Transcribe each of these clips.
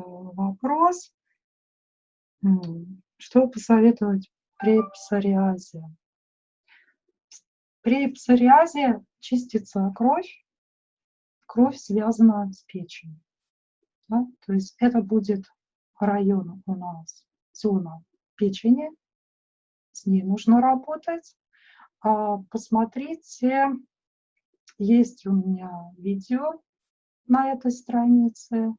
вопрос, что посоветовать при псориазе. При псориазе чистится кровь, кровь связана с печенью. Да? То есть это будет район у нас, зона печени, с ней нужно работать. А, посмотрите, есть у меня видео на этой странице,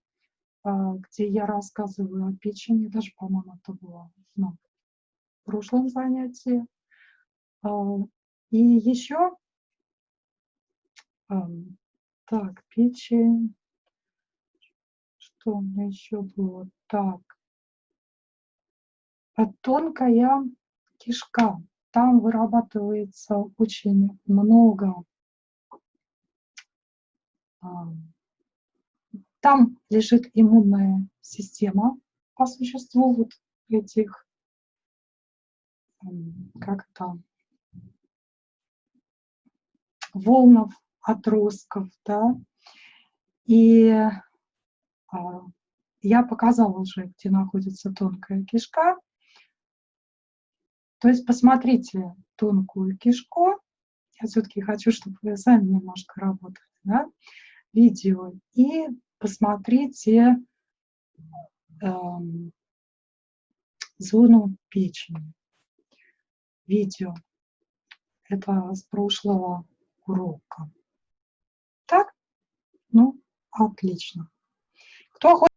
где я рассказываю о печени, даже, по-моему, это было на прошлом занятии. А, и еще, так, печень, что у меня еще было? Так, тонкая кишка. Там вырабатывается очень много там лежит иммунная система по существу вот этих, как то волнов, отростков, да. И а, я показала уже, где находится тонкая кишка. То есть посмотрите тонкую кишку. Я все-таки хочу, чтобы вы сами немножко работали, да, видео. И посмотрите эм, зону печени. Видео. Это с прошлого урока. Так? Ну, отлично. Кто